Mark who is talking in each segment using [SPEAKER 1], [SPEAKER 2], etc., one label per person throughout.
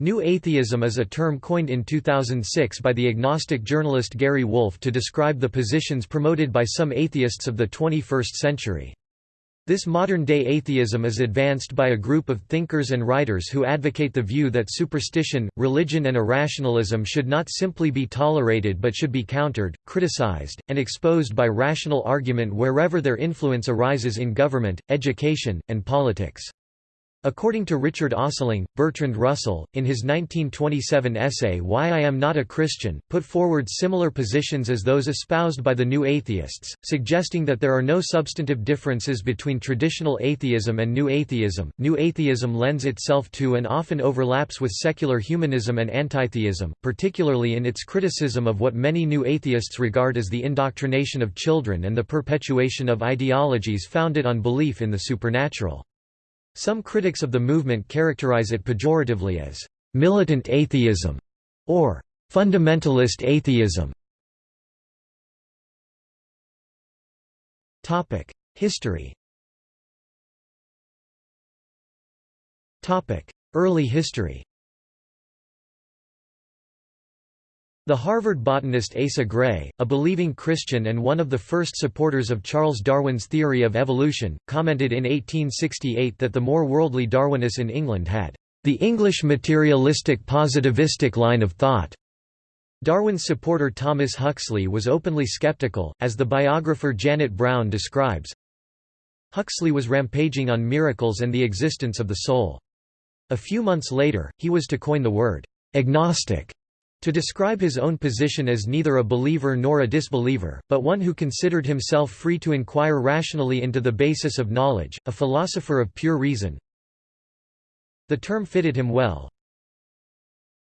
[SPEAKER 1] New atheism is a term coined in 2006 by the agnostic journalist Gary Wolf to describe the positions promoted by some atheists of the 21st century. This modern-day atheism is advanced by a group of thinkers and writers who advocate the view that superstition, religion and irrationalism should not simply be tolerated but should be countered, criticized, and exposed by rational argument wherever their influence arises in government, education, and politics. According to Richard Ostling, Bertrand Russell, in his 1927 essay Why I Am Not a Christian, put forward similar positions as those espoused by the New Atheists, suggesting that there are no substantive differences between traditional atheism and New Atheism. New Atheism lends itself to and often overlaps with secular humanism and antitheism, particularly in its criticism of what many New Atheists regard as the indoctrination of children and the perpetuation of ideologies founded on belief in the supernatural. Some critics of the movement characterize it pejoratively as militant atheism or fundamentalist atheism. History. Early history. The Harvard botanist Asa Gray, a believing Christian and one of the first supporters of Charles Darwin's theory of evolution, commented in 1868 that the more worldly Darwinists in England had the English materialistic positivistic line of thought. Darwin's supporter Thomas Huxley was openly skeptical, as the biographer Janet Browne describes. Huxley was rampaging on miracles and the existence of the soul. A few months later, he was to coin the word agnostic to describe his own position as neither a believer nor a disbeliever, but one who considered himself free to inquire rationally into the basis of knowledge, a philosopher of pure reason. The term fitted him well,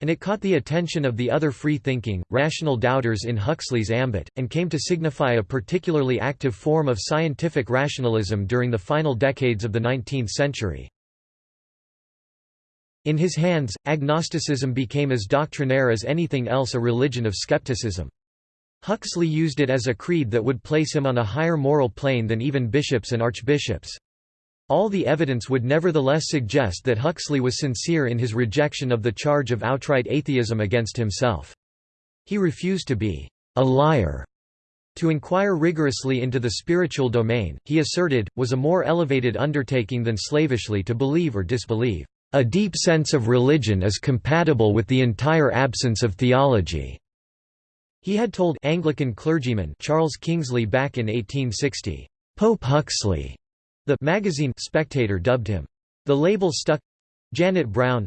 [SPEAKER 1] and it caught the attention of the other free-thinking, rational doubters in Huxley's ambit, and came to signify a particularly active form of scientific rationalism during the final decades of the 19th century. In his hands, agnosticism became as doctrinaire as anything else a religion of skepticism. Huxley used it as a creed that would place him on a higher moral plane than even bishops and archbishops. All the evidence would nevertheless suggest that Huxley was sincere in his rejection of the charge of outright atheism against himself. He refused to be a liar. To inquire rigorously into the spiritual domain, he asserted, was a more elevated undertaking than slavishly to believe or disbelieve. A deep sense of religion is compatible with the entire absence of theology." He had told Anglican clergyman Charles Kingsley back in 1860, "'Pope Huxley' the magazine Spectator dubbed him, "'the label stuck. Janet Browne.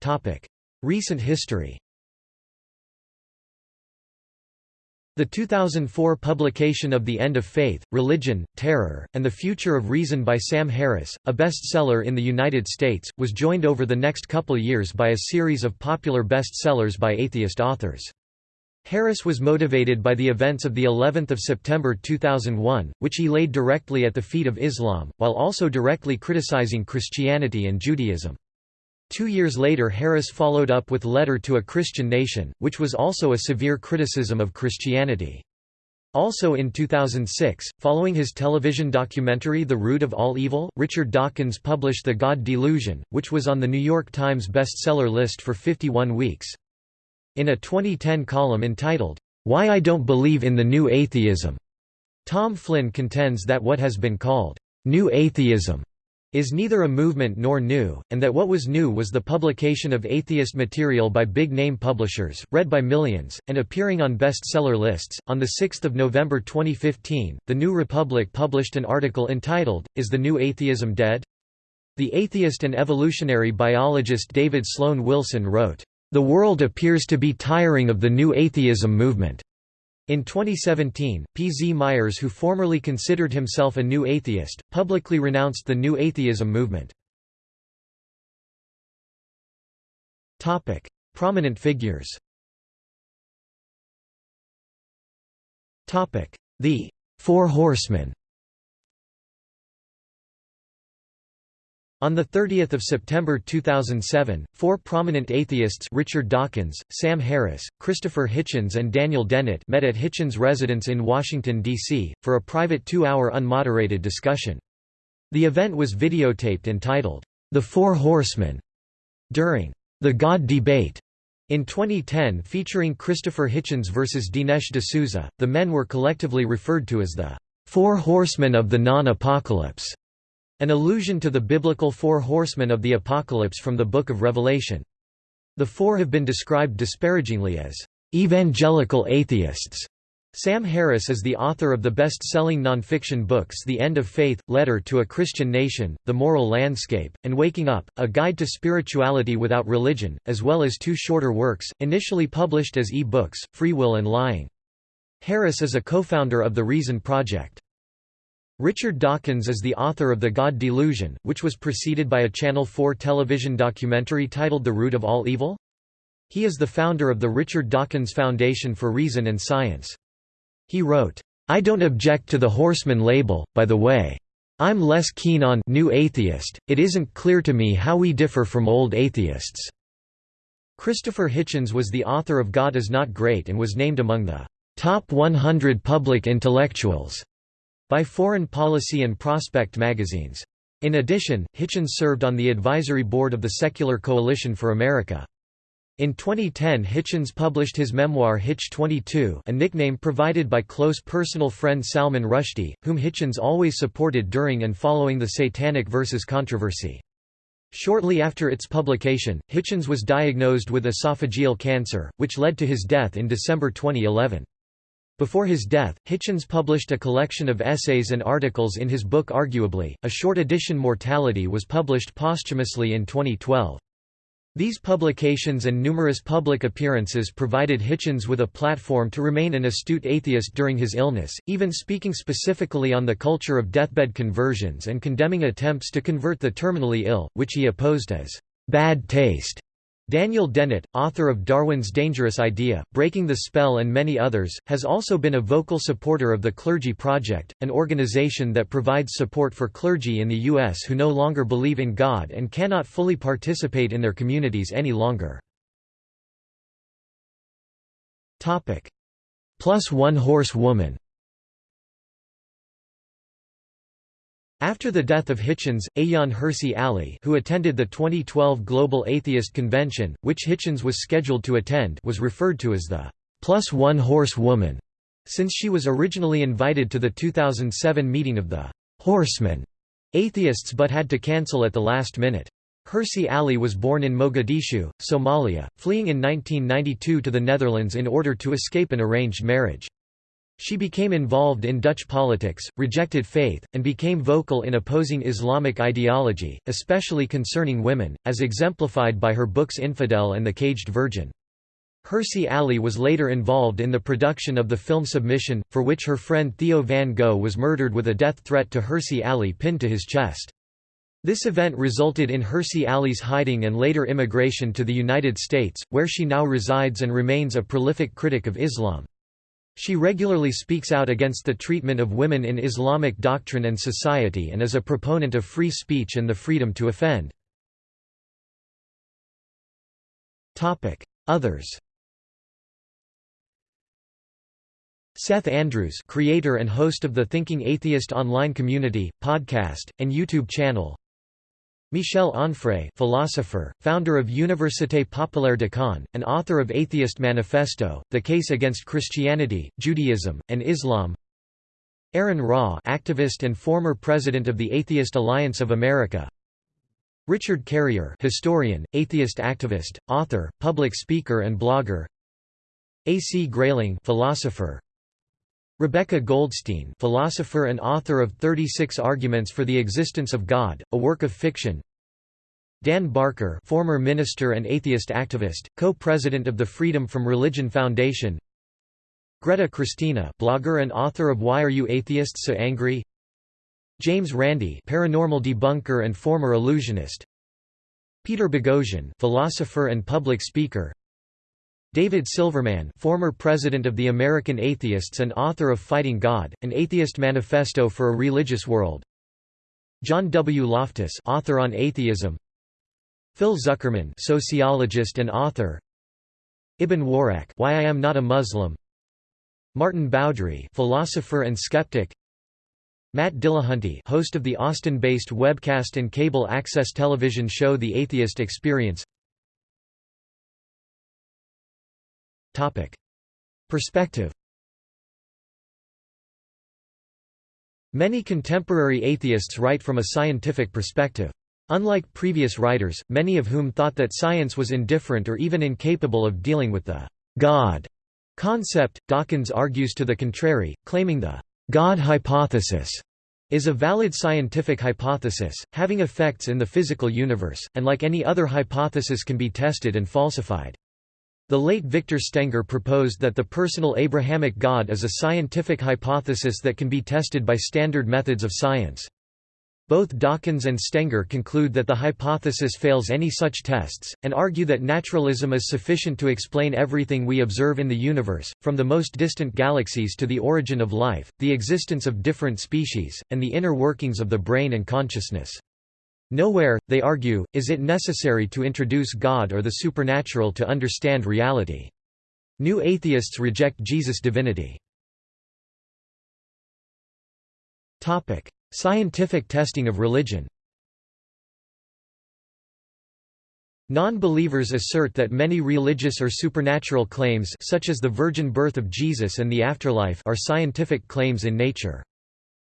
[SPEAKER 1] Topic: Recent history The 2004 publication of The End of Faith, Religion, Terror, and the Future of Reason by Sam Harris, a bestseller in the United States, was joined over the next couple years by a series of popular bestsellers by atheist authors. Harris was motivated by the events of the 11th of September 2001, which he laid directly at the feet of Islam, while also directly criticizing Christianity and Judaism. Two years later Harris followed up with Letter to a Christian Nation, which was also a severe criticism of Christianity. Also in 2006, following his television documentary The Root of All Evil, Richard Dawkins published The God Delusion, which was on the New York Times bestseller list for 51 weeks. In a 2010 column entitled, Why I Don't Believe in the New Atheism, Tom Flynn contends that what has been called, New Atheism is neither a movement nor new, and that what was new was the publication of atheist material by big-name publishers, read by millions, and appearing on bestseller lists. On 6 November 2015, The New Republic published an article entitled, Is the New Atheism Dead? The atheist and evolutionary biologist David Sloan Wilson wrote, The world appears to be tiring of the new atheism movement. In 2017, P. Z. Myers who formerly considered himself a new atheist, publicly renounced the new atheism movement. Prominent figures The Four Horsemen On 30 September 2007, four prominent atheists Richard Dawkins, Sam Harris, Christopher Hitchens and Daniel Dennett met at Hitchens' residence in Washington, D.C., for a private two-hour unmoderated discussion. The event was videotaped and titled, The Four Horsemen during the God Debate in 2010 featuring Christopher Hitchens versus Dinesh D'Souza, the men were collectively referred to as the Four Horsemen of the Non-Apocalypse, an allusion to the biblical Four Horsemen of the Apocalypse from the Book of Revelation. The four have been described disparagingly as evangelical atheists. Sam Harris is the author of the best-selling nonfiction books The End of Faith, Letter to a Christian Nation, The Moral Landscape, and Waking Up, A Guide to Spirituality Without Religion, as well as two shorter works, initially published as e-books, Free Will and Lying. Harris is a co-founder of the Reason Project. Richard Dawkins is the author of The God Delusion, which was preceded by a Channel 4 television documentary titled The Root of All Evil? He is the founder of the Richard Dawkins Foundation for Reason and Science. He wrote, I don't object to the horseman label, by the way. I'm less keen on new atheist, it isn't clear to me how we differ from old atheists." Christopher Hitchens was the author of God is Not Great and was named among the "...top 100 public intellectuals." By Foreign Policy and Prospect magazines. In addition, Hitchens served on the advisory board of the Secular Coalition for America. In 2010 Hitchens published his memoir Hitch 22 a nickname provided by close personal friend Salman Rushdie, whom Hitchens always supported during and following the Satanic Verses controversy. Shortly after its publication, Hitchens was diagnosed with esophageal cancer, which led to his death in December 2011. Before his death, Hitchens published a collection of essays and articles in his book Arguably, a short edition Mortality was published posthumously in 2012. These publications and numerous public appearances provided Hitchens with a platform to remain an astute atheist during his illness, even speaking specifically on the culture of deathbed conversions and condemning attempts to convert the terminally ill, which he opposed as bad taste. Daniel Dennett, author of Darwin's Dangerous Idea, Breaking the Spell and many others, has also been a vocal supporter of the Clergy Project, an organization that provides support for clergy in the U.S. who no longer believe in God and cannot fully participate in their communities any longer. Plus one horse woman After the death of Hitchens, Ayaan Hirsi Ali who attended the 2012 Global Atheist Convention, which Hitchens was scheduled to attend was referred to as the plus one horse woman, since she was originally invited to the 2007 meeting of the Horsemen atheists but had to cancel at the last minute. Hirsi Ali was born in Mogadishu, Somalia, fleeing in 1992 to the Netherlands in order to escape an arranged marriage. She became involved in Dutch politics, rejected faith, and became vocal in opposing Islamic ideology, especially concerning women, as exemplified by her books Infidel and The Caged Virgin. Hirsi Ali was later involved in the production of the film Submission, for which her friend Theo van Gogh was murdered with a death threat to Hirsi Ali pinned to his chest. This event resulted in Hirsi Ali's hiding and later immigration to the United States, where she now resides and remains a prolific critic of Islam. She regularly speaks out against the treatment of women in Islamic doctrine and society and is a proponent of free speech and the freedom to offend. Others Seth Andrews creator and host of the Thinking Atheist online community, podcast, and YouTube channel Michel Onfray philosopher, founder of Université Populaire de Caen, and author of Atheist Manifesto, The Case Against Christianity, Judaism, and Islam Aaron Ra activist and former president of the Atheist Alliance of America Richard Carrier historian, atheist activist, author, public speaker and blogger A. C. Grayling philosopher, Rebecca Goldstein philosopher and author of 36 Arguments for the Existence of God, a work of fiction. Dan Barker former minister and atheist activist, co-president of the Freedom from Religion Foundation. Greta Christina blogger and author of Why Are You Atheists So Angry? James Randi paranormal debunker and former illusionist. Peter Boghossian philosopher and public speaker David Silverman former president of the American Atheists and author of Fighting God, an atheist manifesto for a religious world. John W. Loftus author on atheism. Phil Zuckerman sociologist and author. Ibn Warraq Why I Am Not a Muslim. Maarten Boudry philosopher and skeptic. Matt Dillahunty host of the Austin-based webcast and cable access television show The Atheist Experience Perspective Many contemporary atheists write from a scientific perspective. Unlike previous writers, many of whom thought that science was indifferent or even incapable of dealing with the God concept, Dawkins argues to the contrary, claiming the God hypothesis is a valid scientific hypothesis, having effects in the physical universe, and like any other hypothesis can be tested and falsified. The late Victor Stenger proposed that the personal Abrahamic God is a scientific hypothesis that can be tested by standard methods of science. Both Dawkins and Stenger conclude that the hypothesis fails any such tests, and argue that naturalism is sufficient to explain everything we observe in the universe, from the most distant galaxies to the origin of life, the existence of different species, and the inner workings of the brain and consciousness. Nowhere, they argue, is it necessary to introduce God or the supernatural to understand reality. New atheists reject Jesus' divinity. Scientific testing of religion Non-believers assert that many religious or supernatural claims such as the virgin birth of Jesus and the afterlife are scientific claims in nature.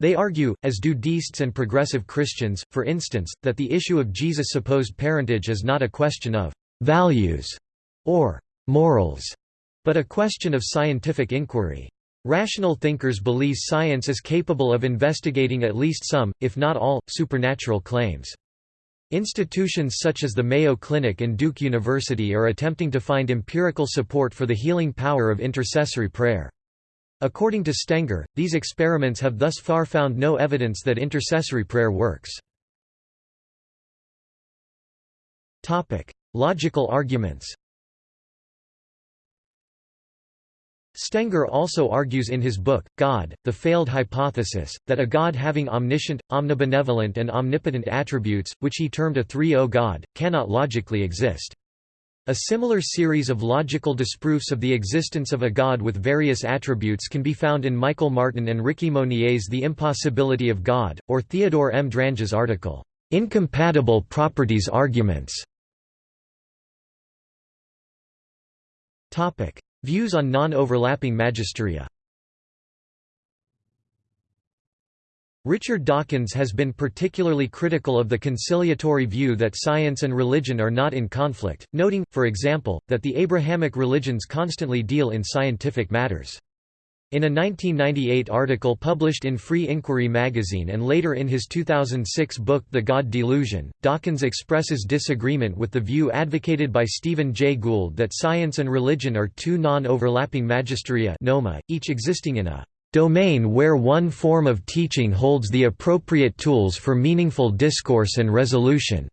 [SPEAKER 1] They argue, as do deists and progressive Christians, for instance, that the issue of Jesus' supposed parentage is not a question of «values» or «morals», but a question of scientific inquiry. Rational thinkers believe science is capable of investigating at least some, if not all, supernatural claims. Institutions such as the Mayo Clinic and Duke University are attempting to find empirical support for the healing power of intercessory prayer. According to Stenger, these experiments have thus far found no evidence that intercessory prayer works. Topic: Logical arguments Stenger also argues in his book, God, The Failed Hypothesis, that a God having omniscient, omnibenevolent and omnipotent attributes, which he termed a 3-O God, cannot logically exist. A similar series of logical disproofs of the existence of a God with various attributes can be found in Michael Martin and Ricki Monnier's The Impossibility of God, or Theodore M. Drange's article, "'Incompatible Properties Arguments' Views on non-overlapping magisteria Richard Dawkins has been particularly critical of the conciliatory view that science and religion are not in conflict, noting, for example, that the Abrahamic religions constantly deal in scientific matters. In a 1998 article published in Free Inquiry magazine and later in his 2006 book The God Delusion, Dawkins expresses disagreement with the view advocated by Stephen Jay Gould that science and religion are two non-overlapping magisteria each existing in a domain where one form of teaching holds the appropriate tools for meaningful discourse and resolution.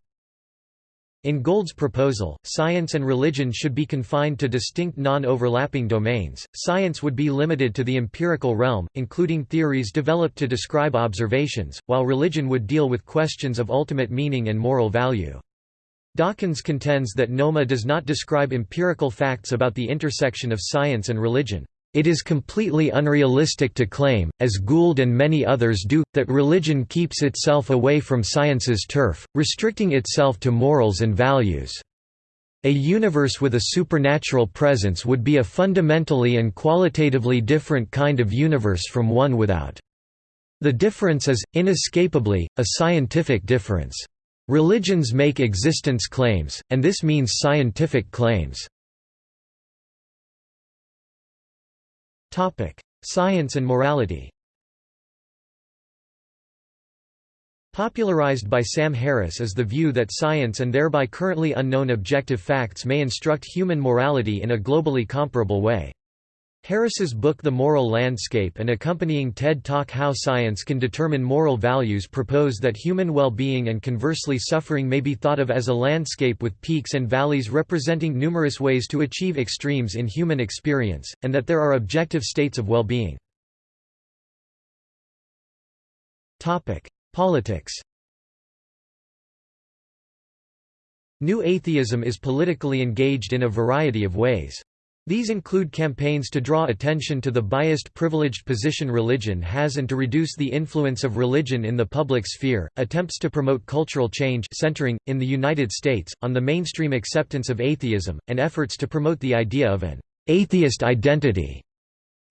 [SPEAKER 1] In Gould's proposal, science and religion should be confined to distinct non-overlapping domains. Science would be limited to the empirical realm, including theories developed to describe observations, while religion would deal with questions of ultimate meaning and moral value. Dawkins contends that NOMA does not describe empirical facts about the intersection of science and religion. It is completely unrealistic to claim, as Gould and many others do, that religion keeps itself away from science's turf, restricting itself to morals and values. A universe with a supernatural presence would be a fundamentally and qualitatively different kind of universe from one without. The difference is, inescapably, a scientific difference. Religions make existence claims, and this means scientific claims. Topic: Science and morality. Popularized by Sam Harris is the view that science and thereby currently unknown objective facts may instruct human morality in a globally comparable way. Harris's book The Moral Landscape and accompanying TED Talk How Science Can Determine Moral Values propose that human well-being and conversely suffering may be thought of as a landscape with peaks and valleys representing numerous ways to achieve extremes in human experience, and that there are objective states of well-being. Politics New atheism is politically engaged in a variety of ways. These include campaigns to draw attention to the biased privileged position religion has and to reduce the influence of religion in the public sphere, attempts to promote cultural change centering, in the United States, on the mainstream acceptance of atheism, and efforts to promote the idea of an atheist identity.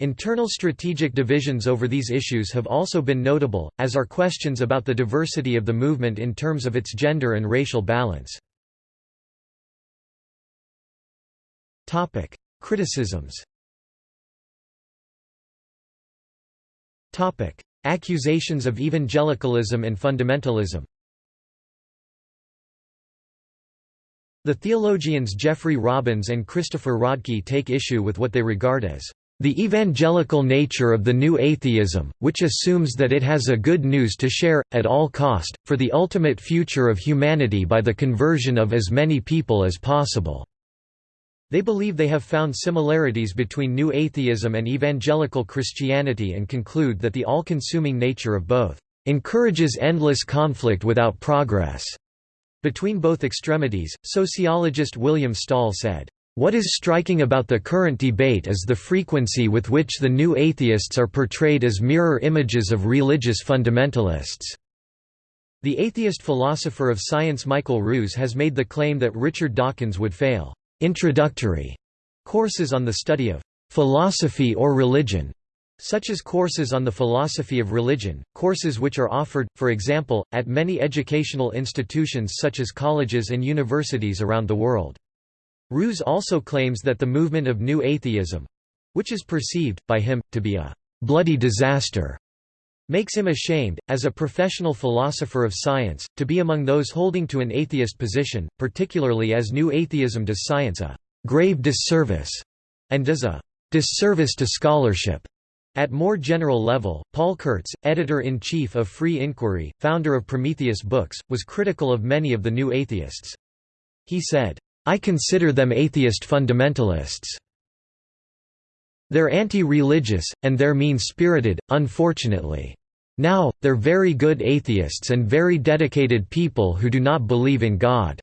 [SPEAKER 1] Internal strategic divisions over these issues have also been notable, as are questions about the diversity of the movement in terms of its gender and racial balance. Criticisms. Accusations of evangelicalism and fundamentalism. The theologians Jeffrey Robbins and Christopher Rodkey take issue with what they regard as the evangelical nature of the new atheism, which assumes that it has a good news to share, at all cost, for the ultimate future of humanity by the conversion of as many people as possible. They believe they have found similarities between New Atheism and Evangelical Christianity and conclude that the all-consuming nature of both encourages endless conflict without progress. Between both extremities, sociologist William Stahl said, what is striking about the current debate is the frequency with which the new atheists are portrayed as mirror images of religious fundamentalists. The atheist philosopher of science Michael Ruse has made the claim that Richard Dawkins would fail introductory courses on the study of philosophy or religion, such as courses on the philosophy of religion, courses which are offered, for example, at many educational institutions such as colleges and universities around the world. Ruse also claims that the movement of New Atheism—which is perceived, by him, to be a «bloody disaster», makes him ashamed, as a professional philosopher of science, to be among those holding to an atheist position, particularly as New Atheism does science a grave disservice, and does a disservice to scholarship. At more general level, Paul Kurtz, editor-in-chief of Free Inquiry, founder of Prometheus Books, was critical of many of the new atheists. He said, I consider them atheist fundamentalists. They're anti-religious, and they're mean-spirited, unfortunately. Now, they're very good atheists and very dedicated people who do not believe in God.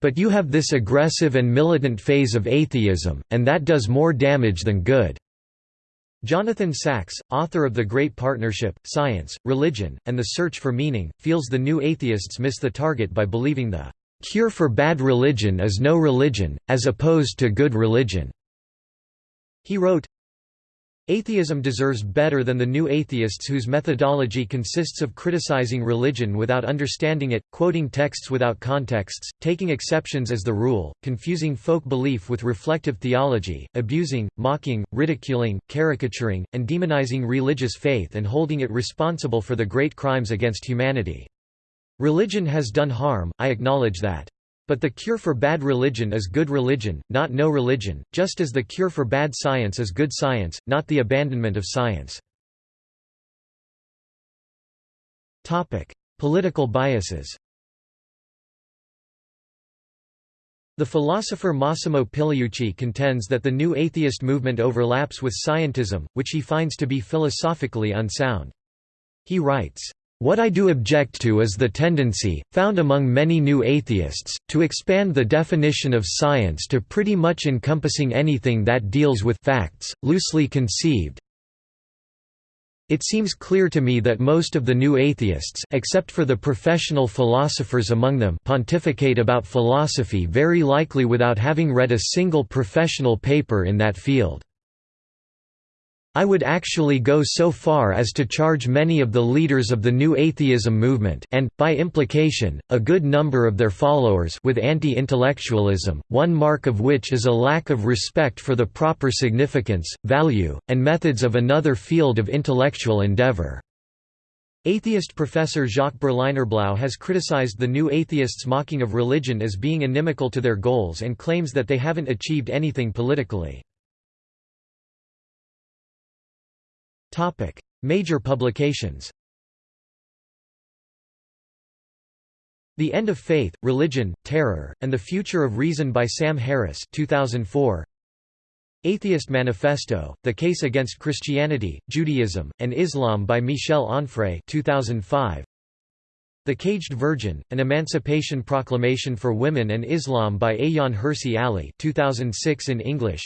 [SPEAKER 1] But you have this aggressive and militant phase of atheism, and that does more damage than good." Jonathan Sacks, author of The Great Partnership, Science, Religion, and the Search for Meaning, feels the new atheists miss the target by believing the "...cure for bad religion is no religion, as opposed to good religion." He wrote, Atheism deserves better than the new atheists whose methodology consists of criticizing religion without understanding it, quoting texts without contexts, taking exceptions as the rule, confusing folk belief with reflective theology, abusing, mocking, ridiculing, caricaturing, and demonizing religious faith and holding it responsible for the great crimes against humanity. Religion has done harm, I acknowledge that. But the cure for bad religion is good religion, not no religion, just as the cure for bad science is good science, not the abandonment of science. Political biases The philosopher Massimo Pigliucci contends that the new atheist movement overlaps with scientism, which he finds to be philosophically unsound. He writes, what I do object to is the tendency, found among many new atheists, to expand the definition of science to pretty much encompassing anything that deals with facts, loosely conceived. It seems clear to me that most of the new atheists except for the professional philosophers among them pontificate about philosophy very likely without having read a single professional paper in that field. I would actually go so far as to charge many of the leaders of the New Atheism movement and, by implication, a good number of their followers with anti-intellectualism, one mark of which is a lack of respect for the proper significance, value, and methods of another field of intellectual endeavor. Atheist professor Jacques Berlinerblau has criticized the New Atheists' mocking of religion as being inimical to their goals and claims that they haven't achieved anything politically. Major publications The End of Faith, Religion, Terror, and the Future of Reason by Sam Harris 2004. Atheist Manifesto, The Case Against Christianity, Judaism, and Islam by Michel Onfray 2005. The Caged Virgin, An Emancipation Proclamation for Women and Islam by Ayaan Hirsi Ali 2006 in English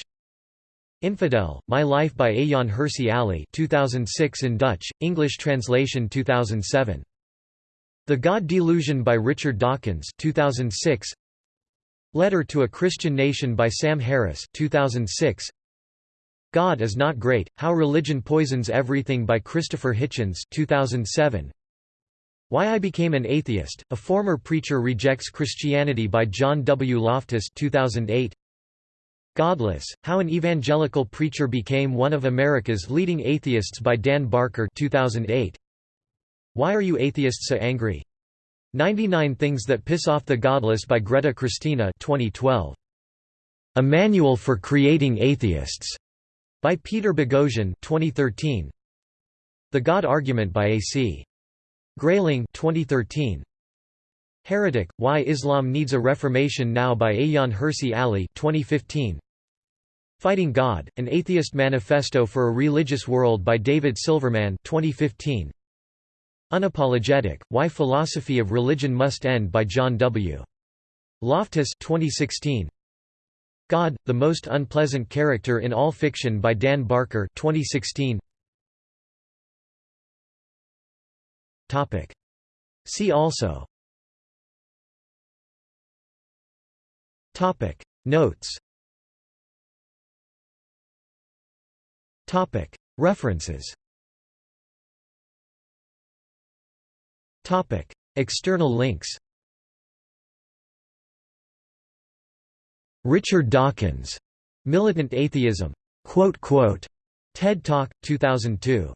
[SPEAKER 1] Infidel, My Life by Ayaan Hirsi Ali 2006 in Dutch, English translation 2007. The God Delusion by Richard Dawkins 2006. Letter to a Christian Nation by Sam Harris 2006. God is Not Great, How Religion Poisons Everything by Christopher Hitchens 2007. Why I Became an Atheist, A Former Preacher Rejects Christianity by John W. Loftus 2008. Godless, How an Evangelical Preacher Became One of America's Leading Atheists by Dan Barker 2008. Why Are You Atheists So Angry? 99 Things That Piss Off the Godless by Greta Christina 2012. A Manual for Creating Atheists by Peter Boghossian 2013. The God Argument by A.C. Grayling 2013. Heretic, Why Islam Needs a Reformation Now by Ayaan Hirsi Ali 2015. Fighting God, An Atheist Manifesto for a Religious World by David Silverman 2015. Unapologetic, Why Philosophy of Religion Must End by John W. Loftus 2016. God, The Most Unpleasant Character in All Fiction by Dan Barker 2016. See also Topic. Notes. Topic. References. Topic. External links. Richard Dawkins, Militant Atheism, quote, quote, TED Talk, 2002.